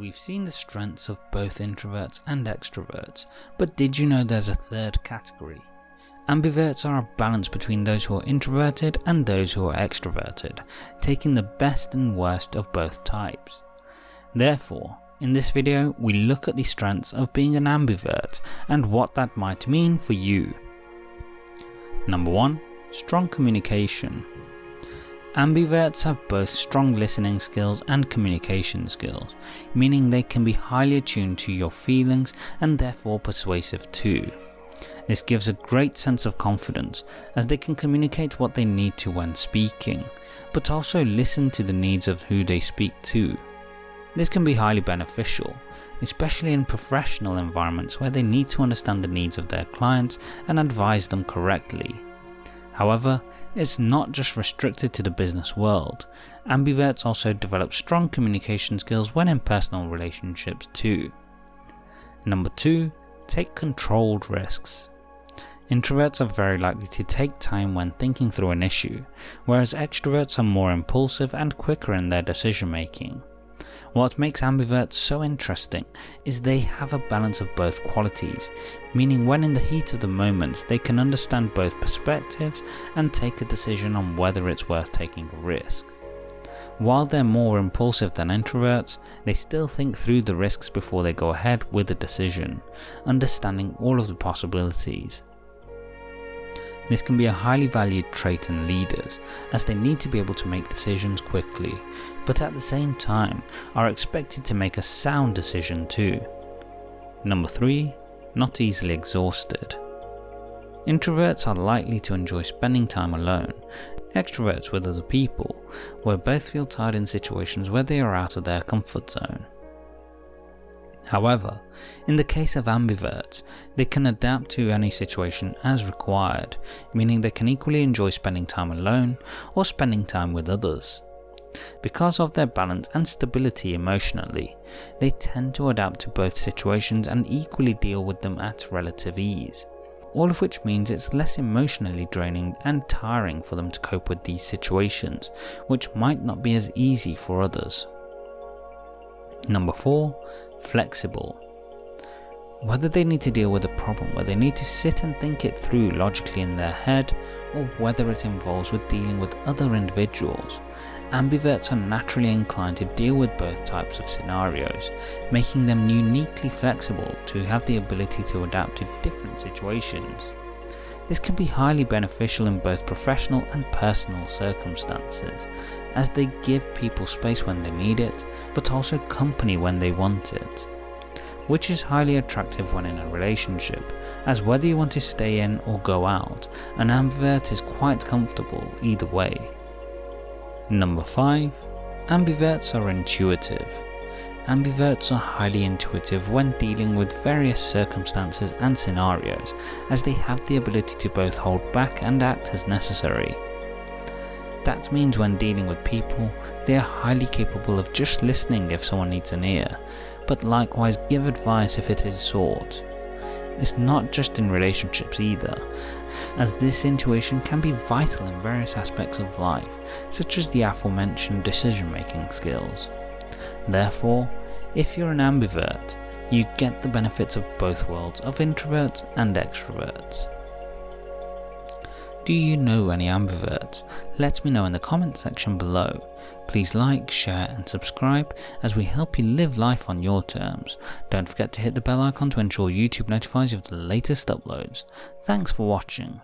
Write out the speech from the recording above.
We've seen the strengths of both introverts and extroverts, but did you know there's a third category? Ambiverts are a balance between those who are introverted and those who are extroverted, taking the best and worst of both types. Therefore, in this video we look at the strengths of being an ambivert and what that might mean for you. Number 1. Strong communication. Ambiverts have both strong listening skills and communication skills, meaning they can be highly attuned to your feelings and therefore persuasive too. This gives a great sense of confidence as they can communicate what they need to when speaking, but also listen to the needs of who they speak to. This can be highly beneficial, especially in professional environments where they need to understand the needs of their clients and advise them correctly. However, it's not just restricted to the business world, ambiverts also develop strong communication skills when in personal relationships too. Number 2. Take controlled risks. Introverts are very likely to take time when thinking through an issue, whereas extroverts are more impulsive and quicker in their decision making. What makes ambiverts so interesting is they have a balance of both qualities, meaning when in the heat of the moment they can understand both perspectives and take a decision on whether it's worth taking a risk. While they're more impulsive than introverts, they still think through the risks before they go ahead with a decision, understanding all of the possibilities. This can be a highly valued trait in leaders as they need to be able to make decisions quickly, but at the same time are expected to make a sound decision too. Number 3. Not easily exhausted. Introverts are likely to enjoy spending time alone, extroverts with other people, where both feel tired in situations where they are out of their comfort zone. However, in the case of ambiverts, they can adapt to any situation as required, meaning they can equally enjoy spending time alone or spending time with others. Because of their balance and stability emotionally, they tend to adapt to both situations and equally deal with them at relative ease. All of which means it's less emotionally draining and tiring for them to cope with these situations, which might not be as easy for others. Number 4. Flexible. Whether they need to deal with a problem where they need to sit and think it through logically in their head, or whether it involves with dealing with other individuals, ambiverts are naturally inclined to deal with both types of scenarios, making them uniquely flexible to have the ability to adapt to different situations. This can be highly beneficial in both professional and personal circumstances, as they give people space when they need it, but also company when they want it. Which is highly attractive when in a relationship, as whether you want to stay in or go out, an ambivert is quite comfortable either way. Number 5. Ambiverts are intuitive. Ambiverts are highly intuitive when dealing with various circumstances and scenarios, as they have the ability to both hold back and act as necessary. That means when dealing with people, they are highly capable of just listening if someone needs an ear, but likewise give advice if it is sought. It's not just in relationships either, as this intuition can be vital in various aspects of life, such as the aforementioned decision making skills. Therefore, if you're an ambivert, you get the benefits of both worlds of introverts and extroverts. Do you know any ambiverts? Let me know in the comment section below. Please like, share and subscribe as we help you live life on your terms. Don't forget to hit the bell icon to ensure YouTube notifies you of the latest uploads. Thanks for watching.